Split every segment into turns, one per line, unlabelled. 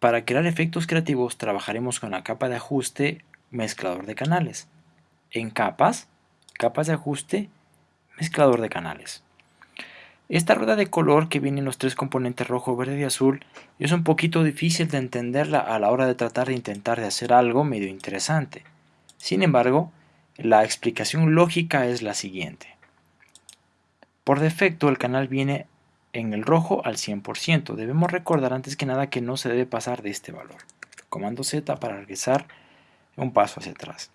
Para crear efectos creativos trabajaremos con la capa de ajuste mezclador de canales. En capas, capas de ajuste, mezclador de canales. Esta rueda de color que viene en los tres componentes rojo, verde y azul es un poquito difícil de entenderla a la hora de tratar de intentar de hacer algo medio interesante. Sin embargo, la explicación lógica es la siguiente. Por defecto el canal viene en el rojo al 100%. Debemos recordar antes que nada que no se debe pasar de este valor. Comando Z para regresar un paso hacia atrás.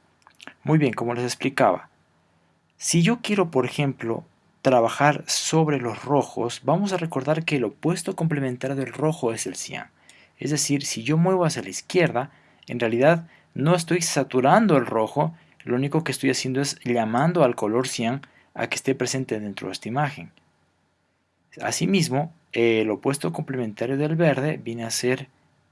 Muy bien, como les explicaba, si yo quiero, por ejemplo, trabajar sobre los rojos, vamos a recordar que el opuesto complementario del rojo es el cian. Es decir, si yo muevo hacia la izquierda, en realidad no estoy saturando el rojo, lo único que estoy haciendo es llamando al color cian a que esté presente dentro de esta imagen. Asimismo, el opuesto complementario del verde viene a ser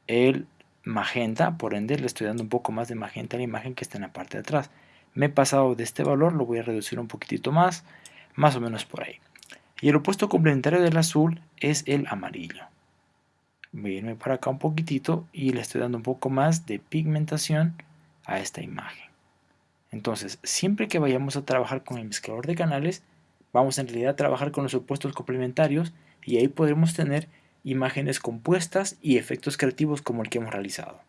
el magenta, por ende le estoy dando un poco más de magenta a la imagen que está en la parte de atrás. Me he pasado de este valor, lo voy a reducir un poquitito más, más o menos por ahí. Y el opuesto complementario del azul es el amarillo. Voy a irme para acá un poquitito y le estoy dando un poco más de pigmentación a esta imagen. Entonces, siempre que vayamos a trabajar con el mezclador de canales, Vamos en realidad a trabajar con los opuestos complementarios y ahí podremos tener imágenes compuestas y efectos creativos como el que hemos realizado.